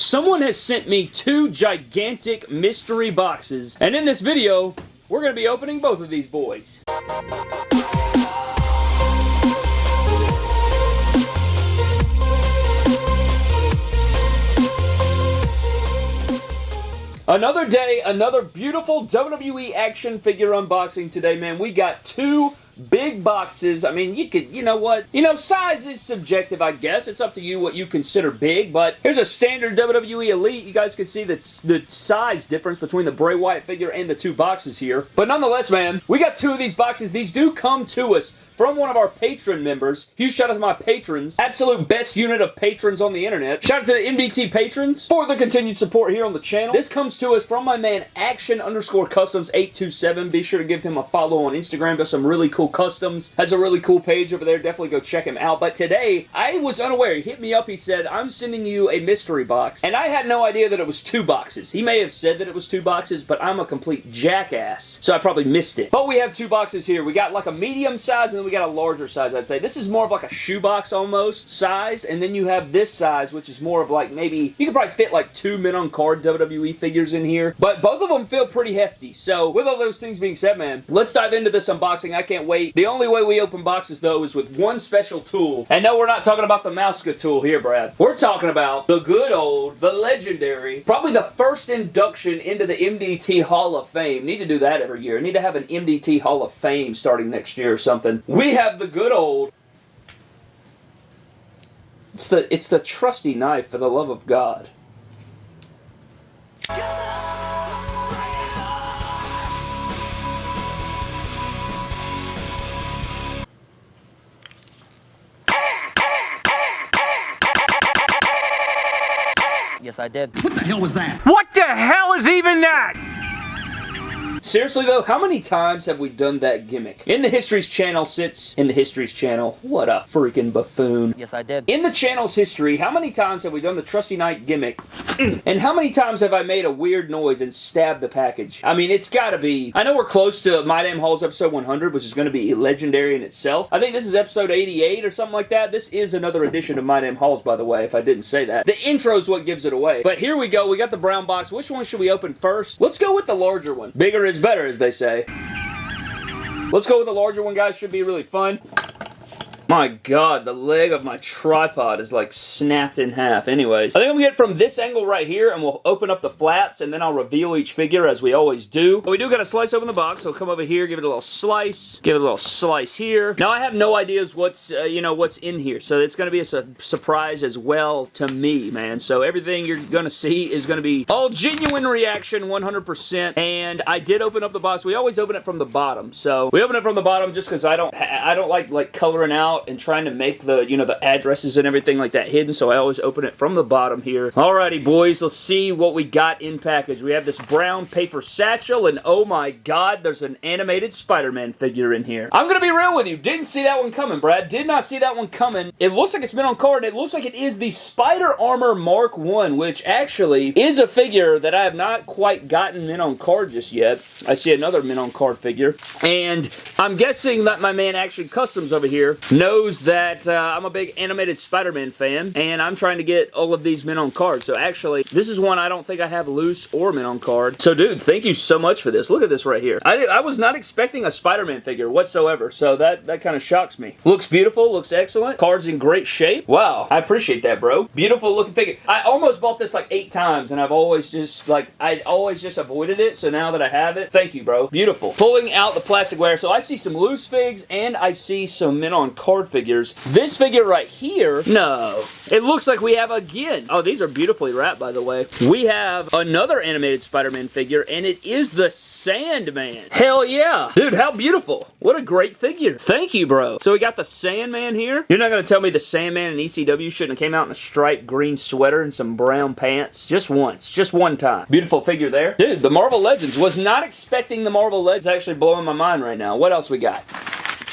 Someone has sent me two gigantic mystery boxes, and in this video, we're going to be opening both of these boys. Another day, another beautiful WWE action figure unboxing today, man. We got two big boxes. I mean, you could, you know what? You know, size is subjective, I guess. It's up to you what you consider big, but here's a standard WWE Elite. You guys can see the, the size difference between the Bray Wyatt figure and the two boxes here. But nonetheless, man, we got two of these boxes. These do come to us from one of our patron members. Huge shout out to my patrons. Absolute best unit of patrons on the internet. Shout out to the MDT patrons for the continued support here on the channel. This comes to us from my man Action underscore Customs 827. Be sure to give him a follow on Instagram. Does some really cool customs. Has a really cool page over there. Definitely go check him out. But today, I was unaware. He hit me up. He said, I'm sending you a mystery box. And I had no idea that it was two boxes. He may have said that it was two boxes, but I'm a complete jackass. So I probably missed it. But we have two boxes here. We got like a medium size and then we got a larger size, I'd say. This is more of like a shoebox almost size, and then you have this size, which is more of like maybe, you could probably fit like two men on card WWE figures in here, but both of them feel pretty hefty. So with all those things being said, man, let's dive into this unboxing. I can't wait. The only way we open boxes, though, is with one special tool. And no, we're not talking about the Mouseketool here, Brad. We're talking about the good old, the legendary, probably the first induction into the MDT Hall of Fame. Need to do that every year. Need to have an MDT Hall of Fame starting next year or something we have the good old it's the it's the trusty knife for the love of God. Yes, I did. What the hell was that? What the hell is even that? Seriously though, how many times have we done that gimmick? In the Histories channel sits, in the Histories channel, what a freaking buffoon. Yes, I did. In the channel's history, how many times have we done the Trusty Knight gimmick? and how many times have I made a weird noise and stabbed the package? I mean, it's gotta be, I know we're close to My Damn Hauls episode 100, which is gonna be legendary in itself. I think this is episode 88 or something like that. This is another edition of My Damn Hauls, by the way, if I didn't say that. The intro is what gives it away. But here we go, we got the brown box. Which one should we open first? Let's go with the larger one. Bigger is better, as they say. Let's go with the larger one, guys. Should be really fun. My god, the leg of my tripod is like snapped in half. Anyways, I think I'm gonna get from this angle right here and we'll open up the flaps and then I'll reveal each figure as we always do. But we do gotta slice open the box, so come over here, give it a little slice, give it a little slice here. Now I have no ideas what's, uh, you know, what's in here, so it's gonna be a su surprise as well to me, man. So everything you're gonna see is gonna be all genuine reaction, 100%. And I did open up the box. We always open it from the bottom, so we open it from the bottom just because I don't, I don't like like coloring out out and trying to make the, you know, the addresses and everything like that hidden, so I always open it from the bottom here. Alrighty, boys, let's see what we got in package. We have this brown paper satchel, and oh my god, there's an animated Spider-Man figure in here. I'm gonna be real with you. Didn't see that one coming, Brad. Did not see that one coming. It looks like it's been on card, it looks like it is the Spider Armor Mark 1, which actually is a figure that I have not quite gotten in on card just yet. I see another mint on card figure, and I'm guessing that my man Action Customs over here knows knows that uh, I'm a big animated Spider-Man fan, and I'm trying to get all of these men on card. So actually, this is one I don't think I have loose or men on card. So dude, thank you so much for this. Look at this right here. I, I was not expecting a Spider-Man figure whatsoever, so that, that kind of shocks me. Looks beautiful, looks excellent. Card's in great shape. Wow, I appreciate that, bro. Beautiful looking figure. I almost bought this like eight times, and I've always just, like, I always just avoided it, so now that I have it, thank you, bro. Beautiful. Pulling out the plasticware, so I see some loose figs, and I see some men on card card figures. This figure right here, no. It looks like we have again. Oh, these are beautifully wrapped, by the way. We have another animated Spider-Man figure, and it is the Sandman. Hell yeah. Dude, how beautiful. What a great figure. Thank you, bro. So we got the Sandman here. You're not going to tell me the Sandman in ECW shouldn't have came out in a striped green sweater and some brown pants? Just once. Just one time. Beautiful figure there. Dude, the Marvel Legends. Was not expecting the Marvel Legends actually blowing my mind right now. What else we got?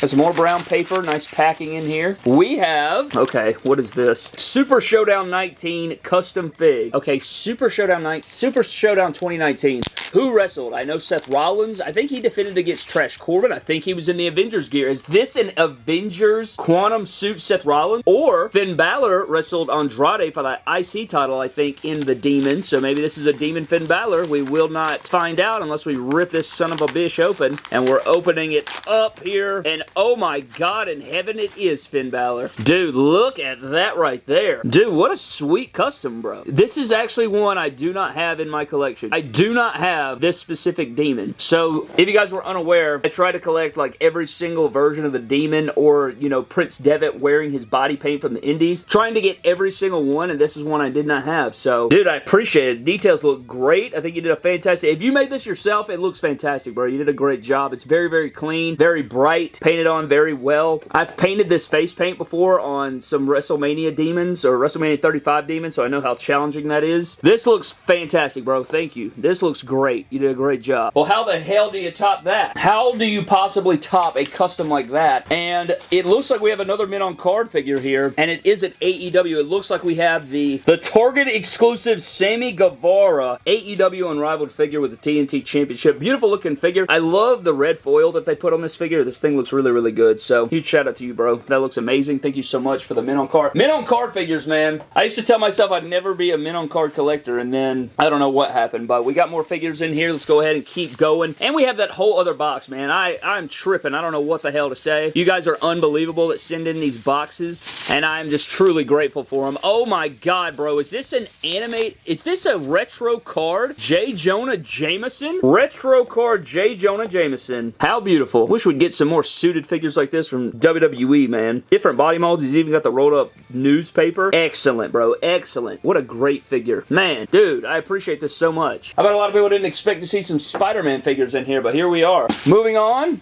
Some more brown paper. Nice packing in here. We have, okay, what is this? Super Showdown 19 Custom Fig. Okay, Super Showdown 9, Super Showdown 2019. Who wrestled? I know Seth Rollins. I think he defended against Trash Corbin. I think he was in the Avengers gear. Is this an Avengers Quantum Suit Seth Rollins? Or Finn Balor wrestled Andrade for that IC title, I think, in the Demon. So maybe this is a Demon Finn Balor. We will not find out unless we rip this son of a bitch open. And we're opening it up here. And oh my god, in heaven it is Finn Balor. Dude, look at that right there. Dude, what a sweet custom, bro. This is actually one I do not have in my collection. I do not have this specific demon. So if you guys were unaware, I try to collect like every single version of the demon or, you know, Prince Devitt wearing his body paint from the indies. Trying to get every single one and this is one I did not have. So dude, I appreciate it. Details look great. I think you did a fantastic. If you made this yourself, it looks fantastic, bro. You did a great job. It's very, very clean, very bright, painted on very well. I've painted this face paint before on some WrestleMania demons or WrestleMania 35 demons, so I know how challenging that is. This looks fantastic, bro. Thank you. This looks great. You did a great job. Well, how the hell do you top that? How do you possibly top a custom like that? And it looks like we have another Men on Card figure here, and it is an AEW. It looks like we have the, the Target exclusive Sammy Guevara AEW Unrivaled figure with the TNT Championship. Beautiful looking figure. I love the red foil that they put on this figure. This thing looks really, really good. So, huge shout out to you, bro. That looks amazing. Thank you so much for the Men on Card. Men on Card figures, man. I used to tell myself I'd never be a Men on Card collector, and then I don't know what happened, but we got more figures in here. Let's go ahead and keep going. And we have that whole other box, man. I, I'm tripping. I don't know what the hell to say. You guys are unbelievable that send in these boxes, and I'm just truly grateful for them. Oh my god, bro. Is this an animate? Is this a retro card? J. Jonah Jameson? Retro card J. Jonah Jameson. How beautiful. Wish we'd get some more suited figures like this from WWE, man. Different body molds. He's even got the rolled up newspaper. Excellent, bro. Excellent. What a great figure. Man, dude, I appreciate this so much. I bet a lot of people didn't expect to see some Spider-Man figures in here, but here we are. Moving on.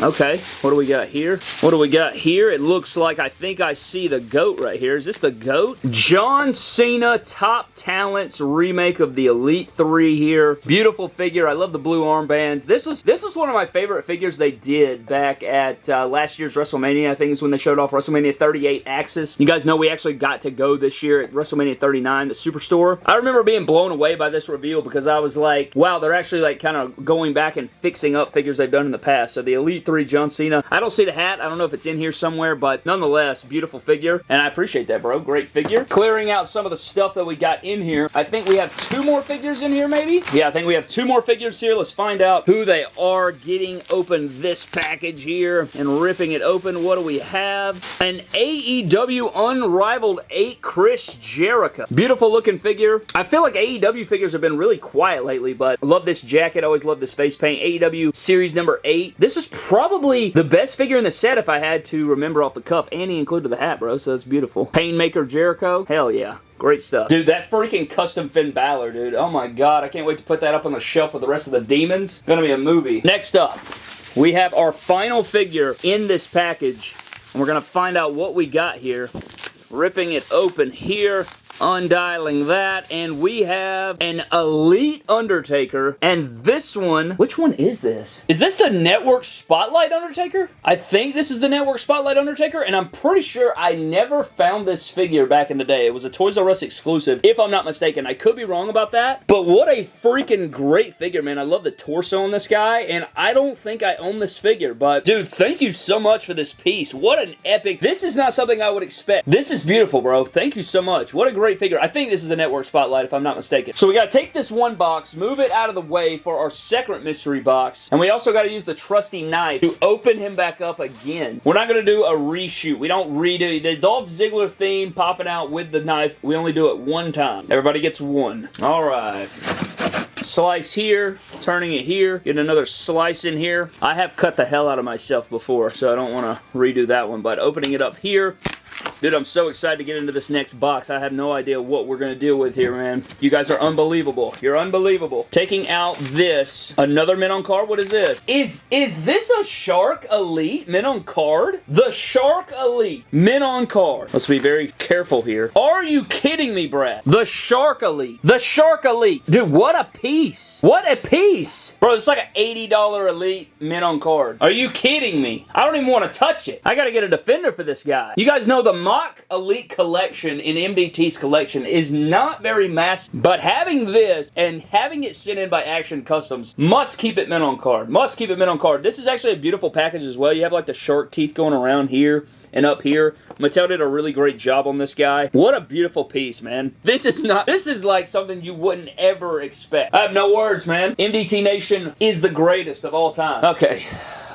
Okay, what do we got here? What do we got here? It looks like I think I see the GOAT right here. Is this the GOAT? John Cena Top Talents remake of the Elite 3 here. Beautiful figure. I love the blue armbands. This was this was one of my favorite figures they did back at uh, last year's WrestleMania. I think is when they showed off WrestleMania 38 Axxess. You guys know we actually got to go this year at WrestleMania 39, the Superstore. I remember being blown away by this reveal because I was like, wow, they're actually like kind of going back and fixing up figures they've done in the past. So the Elite 3 John Cena. I don't see the hat. I don't know if it's in here somewhere, but nonetheless, beautiful figure. And I appreciate that, bro. Great figure. Clearing out some of the stuff that we got in here. I think we have two more figures in here, maybe? Yeah, I think we have two more figures here. Let's find out who they are getting open this package here and ripping it open. What do we have? An AEW Unrivaled 8 Chris Jericho. Beautiful looking figure. I feel like AEW figures have been really quiet lately, but love this jacket. Always love this face paint. AEW Series number 8. This is probably the best figure in the set if I had to remember off the cuff. And he included the hat, bro, so that's beautiful. Painmaker Jericho. Hell yeah. Great stuff. Dude, that freaking custom Finn Balor, dude. Oh my god, I can't wait to put that up on the shelf with the rest of the demons. Gonna be a movie. Next up, we have our final figure in this package. And we're gonna find out what we got here. Ripping it open here undialing that, and we have an Elite Undertaker, and this one, which one is this? Is this the Network Spotlight Undertaker? I think this is the Network Spotlight Undertaker, and I'm pretty sure I never found this figure back in the day. It was a Toys R Us exclusive, if I'm not mistaken. I could be wrong about that, but what a freaking great figure, man. I love the torso on this guy, and I don't think I own this figure, but dude, thank you so much for this piece. What an epic, this is not something I would expect. This is beautiful, bro. Thank you so much. What a great great figure. I think this is the Network Spotlight, if I'm not mistaken. So we got to take this one box, move it out of the way for our second mystery box, and we also got to use the trusty knife to open him back up again. We're not going to do a reshoot. We don't redo the Dolph Ziggler theme popping out with the knife. We only do it one time. Everybody gets one. All right slice here, turning it here, get another slice in here. I have cut the hell out of myself before, so I don't want to redo that one, but opening it up here, Dude, I'm so excited to get into this next box. I have no idea what we're going to deal with here, man. You guys are unbelievable. You're unbelievable. Taking out this, another mint on card. What is this? Is is this a Shark Elite mint on card? The Shark Elite mint on card. Let's be very careful here. Are you kidding me, Brad? The Shark Elite. The Shark Elite. Dude, what a piece. What a piece. Bro, it's like an $80 Elite mint on card. Are you kidding me? I don't even want to touch it. I got to get a defender for this guy. You guys know the MOC Elite collection in MDT's collection is not very massive, but having this and having it sent in by Action Customs must keep it mint on card. Must keep it mint on card. This is actually a beautiful package as well. You have like the shark teeth going around here and up here. Mattel did a really great job on this guy. What a beautiful piece, man. This is not, this is like something you wouldn't ever expect. I have no words, man. MDT Nation is the greatest of all time. Okay.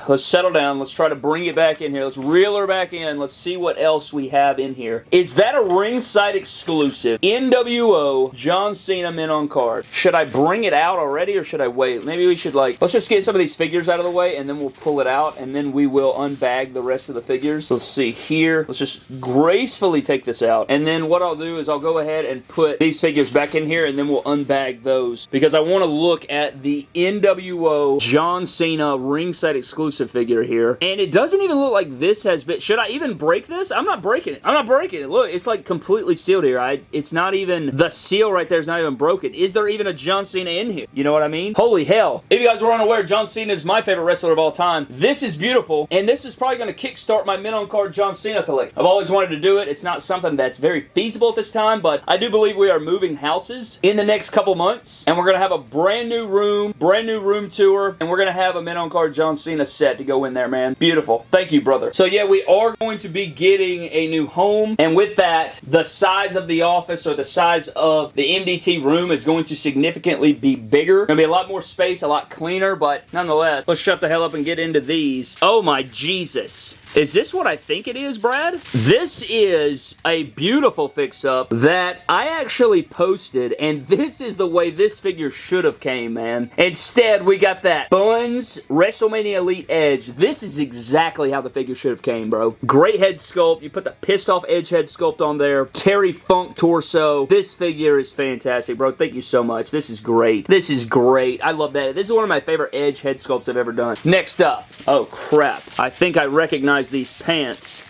Let's settle down. Let's try to bring it back in here. Let's reel her back in. Let's see what else we have in here. Is that a ringside exclusive? NWO John Cena mint on card. Should I bring it out already or should I wait? Maybe we should like, let's just get some of these figures out of the way and then we'll pull it out and then we will unbag the rest of the figures. Let's see here. Let's just gracefully take this out. And then what I'll do is I'll go ahead and put these figures back in here and then we'll unbag those because I want to look at the NWO John Cena ringside exclusive exclusive figure here. And it doesn't even look like this has been... Should I even break this? I'm not breaking it. I'm not breaking it. Look, it's like completely sealed here. I, it's not even... The seal right there is not even broken. Is there even a John Cena in here? You know what I mean? Holy hell. If you guys were unaware, John Cena is my favorite wrestler of all time. This is beautiful. And this is probably going to kickstart my mint on card John Cena collection. I've always wanted to do it. It's not something that's very feasible at this time, but I do believe we are moving houses in the next couple months. And we're going to have a brand new room, brand new room tour, and we're going to have a mint on card John Cena set to go in there, man. Beautiful. Thank you, brother. So yeah, we are going to be getting a new home, and with that, the size of the office or the size of the MDT room is going to significantly be bigger. Gonna be a lot more space, a lot cleaner, but nonetheless, let's shut the hell up and get into these. Oh my Jesus. Is this what I think it is, Brad? This is a beautiful fix-up that I actually posted, and this is the way this figure should have came, man. Instead, we got that Buns WrestleMania Elite Edge. This is exactly how the figure should have came, bro. Great head sculpt. You put the pissed off Edge head sculpt on there. Terry Funk torso. This figure is fantastic, bro. Thank you so much. This is great. This is great. I love that. This is one of my favorite Edge head sculpts I've ever done. Next up. Oh, crap. I think I recognize these pants.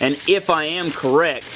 And if I am correct,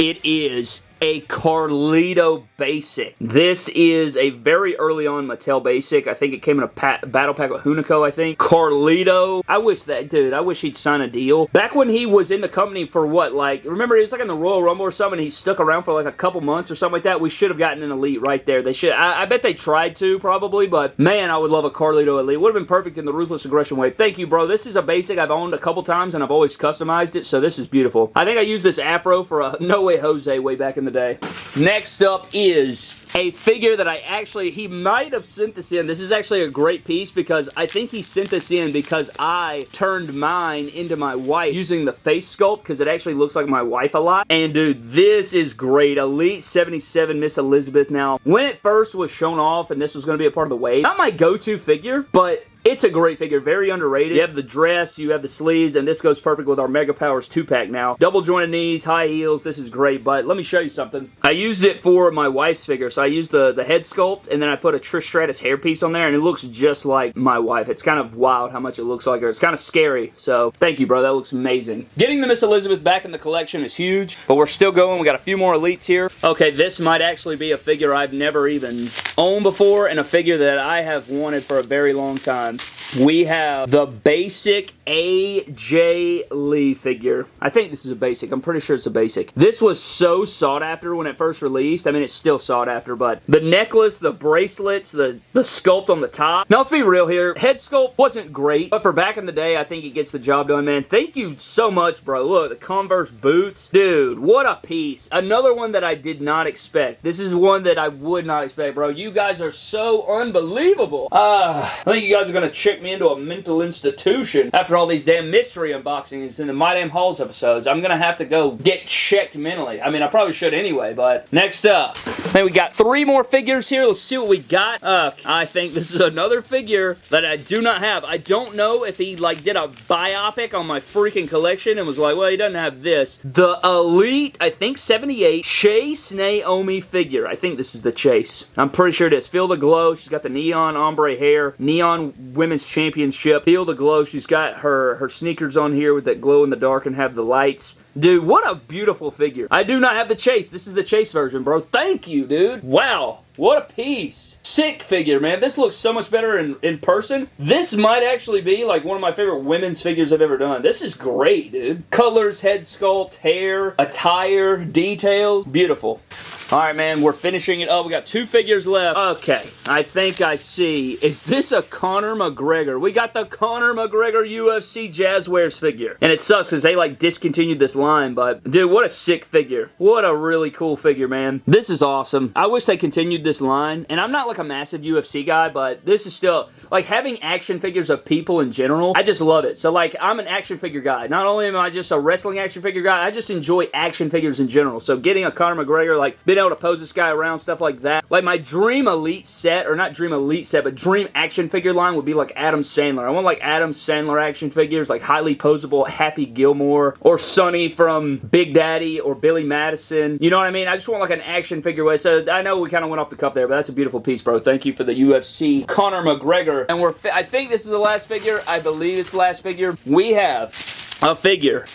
it is a Carlito Basic. This is a very early on Mattel Basic. I think it came in a battle pack with Hunico, I think. Carlito. I wish that, dude, I wish he'd sign a deal. Back when he was in the company for what, like, remember he was like in the Royal Rumble or something, he stuck around for like a couple months or something like that. We should have gotten an Elite right there. They should, I, I bet they tried to, probably, but man, I would love a Carlito Elite. Would have been perfect in the Ruthless Aggression Wave. Thank you, bro. This is a Basic I've owned a couple times, and I've always customized it, so this is beautiful. I think I used this Afro for a No Way Jose way back in the day. Next up is a figure that I actually, he might have sent this in. This is actually a great piece because I think he sent this in because I turned mine into my wife using the face sculpt because it actually looks like my wife a lot. And dude, this is great. Elite 77 Miss Elizabeth. Now, when it first was shown off and this was going to be a part of the wave, not my go-to figure, but it's a great figure, very underrated. You have the dress, you have the sleeves, and this goes perfect with our Mega Powers 2-pack now. Double jointed knees, high heels, this is great, but let me show you something. I used it for my wife's figure, so I used the, the head sculpt, and then I put a Trish Stratus hairpiece on there, and it looks just like my wife. It's kind of wild how much it looks like her. It's kind of scary, so thank you, bro. That looks amazing. Getting the Miss Elizabeth back in the collection is huge, but we're still going. We got a few more elites here. Okay, this might actually be a figure I've never even owned before, and a figure that I have wanted for a very long time we have the basic AJ Lee figure. I think this is a basic. I'm pretty sure it's a basic. This was so sought after when it first released. I mean, it's still sought after, but the necklace, the bracelets, the, the sculpt on the top. Now, let's be real here. Head sculpt wasn't great, but for back in the day, I think it gets the job done, man. Thank you so much, bro. Look, the Converse boots. Dude, what a piece. Another one that I did not expect. This is one that I would not expect, bro. You guys are so unbelievable. Uh, I think you guys are going to check me into a mental institution after all these damn mystery unboxings and the My Damn Hauls episodes. I'm gonna have to go get checked mentally. I mean, I probably should anyway, but next up. Then we got three more figures here. Let's see what we got. Uh, I think this is another figure that I do not have. I don't know if he like did a biopic on my freaking collection and was like, well, he doesn't have this. The Elite, I think 78 Chase Naomi figure. I think this is the Chase. I'm pretty sure it is. Feel the glow. She's got the neon ombre hair. Neon Women's Championship. Feel the glow. She's got her, her sneakers on here with that glow in the dark and have the lights. Dude, what a beautiful figure. I do not have the Chase. This is the Chase version, bro. Thank you, dude. Wow. What a piece. Sick figure, man. This looks so much better in, in person. This might actually be like one of my favorite women's figures I've ever done. This is great, dude. Colors, head sculpt, hair, attire, details. Beautiful. All right, man, we're finishing it up. We got two figures left. Okay, I think I see. Is this a Conor McGregor? We got the Conor McGregor UFC Jazwares figure. And it sucks because they, like, discontinued this line, but, dude, what a sick figure. What a really cool figure, man. This is awesome. I wish they continued this line. And I'm not, like, a massive UFC guy, but this is still like having action figures of people in general, I just love it. So like I'm an action figure guy. Not only am I just a wrestling action figure guy, I just enjoy action figures in general. So getting a Conor McGregor, like being able to pose this guy around, stuff like that. Like my dream elite set, or not dream elite set, but dream action figure line would be like Adam Sandler. I want like Adam Sandler action figures, like highly posable Happy Gilmore, or Sonny from Big Daddy, or Billy Madison. You know what I mean? I just want like an action figure way. So I know we kind of went off the cuff there, but that's a beautiful piece, bro. Thank you for the UFC Conor McGregor and we're, I think this is the last figure. I believe it's the last figure. We have a figure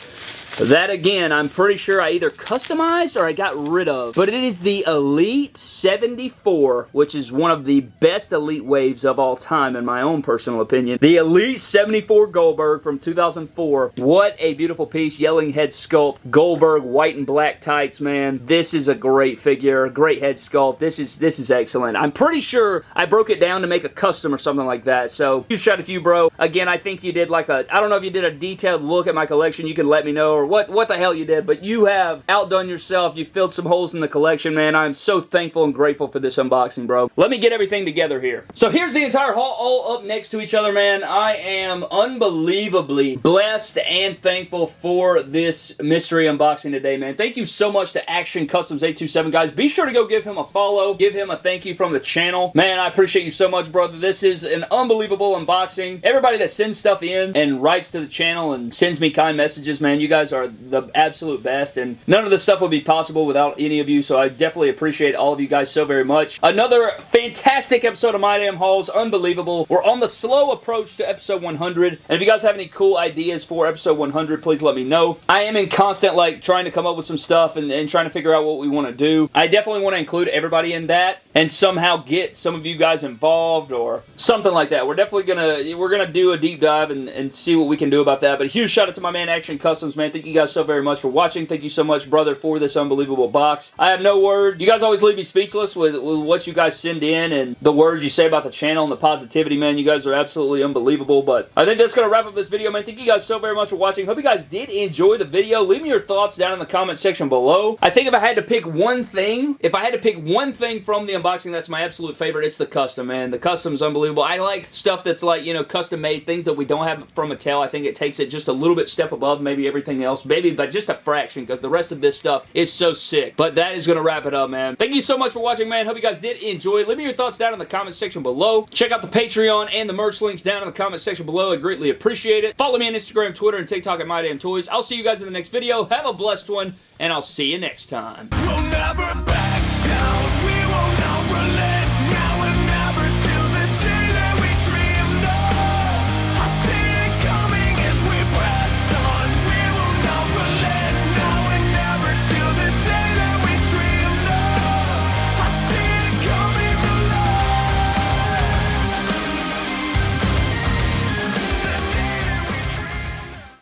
that again, I'm pretty sure I either customized or I got rid of. But it is the Elite 74, which is one of the best Elite waves of all time in my own personal opinion. The Elite 74 Goldberg from 2004. What a beautiful piece. Yelling head sculpt. Goldberg white and black tights, man. This is a great figure. Great head sculpt. This is this is excellent. I'm pretty sure I broke it down to make a custom or something like that. So, huge shout out to you, bro. Again, I think you did like a, I don't know if you did a detailed look at my collection. You can let me know or what, what the hell you did, but you have outdone yourself. You filled some holes in the collection, man. I'm so thankful and grateful for this unboxing, bro. Let me get everything together here. So here's the entire haul all up next to each other, man. I am unbelievably blessed and thankful for this mystery unboxing today, man. Thank you so much to Action Customs 827, guys. Be sure to go give him a follow. Give him a thank you from the channel. Man, I appreciate you so much, brother. This is an unbelievable unboxing. Everybody that sends stuff in and writes to the channel and sends me kind messages, man, you guys are the absolute best, and none of this stuff would be possible without any of you, so I definitely appreciate all of you guys so very much. Another fantastic episode of My Damn Hauls, unbelievable. We're on the slow approach to episode 100, and if you guys have any cool ideas for episode 100, please let me know. I am in constant, like, trying to come up with some stuff and, and trying to figure out what we want to do. I definitely want to include everybody in that, and somehow get some of you guys involved, or something like that. We're definitely gonna, we're gonna do a deep dive and, and see what we can do about that, but a huge shout out to my man Action Customs, man. Thank you guys so very much for watching. Thank you so much, brother, for this unbelievable box. I have no words. You guys always leave me speechless with, with what you guys send in and the words you say about the channel and the positivity, man. You guys are absolutely unbelievable, but I think that's going to wrap up this video, man. Thank you guys so very much for watching. Hope you guys did enjoy the video. Leave me your thoughts down in the comment section below. I think if I had to pick one thing, if I had to pick one thing from the unboxing that's my absolute favorite, it's the custom, man. The custom's unbelievable. I like stuff that's like, you know, custom made, things that we don't have from Mattel. I think it takes it just a little bit step above maybe everything else. Else, maybe, but just a fraction because the rest of this stuff is so sick. But that is going to wrap it up, man. Thank you so much for watching, man. Hope you guys did enjoy. Leave me your thoughts down in the comment section below. Check out the Patreon and the merch links down in the comment section below. I greatly appreciate it. Follow me on Instagram, Twitter, and TikTok at My Damn Toys. I'll see you guys in the next video. Have a blessed one, and I'll see you next time. Beg.